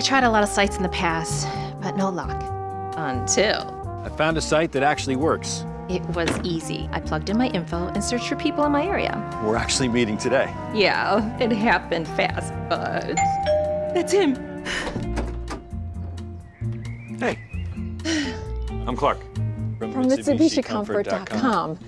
I tried a lot of sites in the past, but no luck. Until I found a site that actually works. it was easy. I plugged in my info and searched for people in my area. We're actually meeting today. Yeah, it happened fast, but that's him. Hey. I'm Clark. From MitsubishiComfort.com.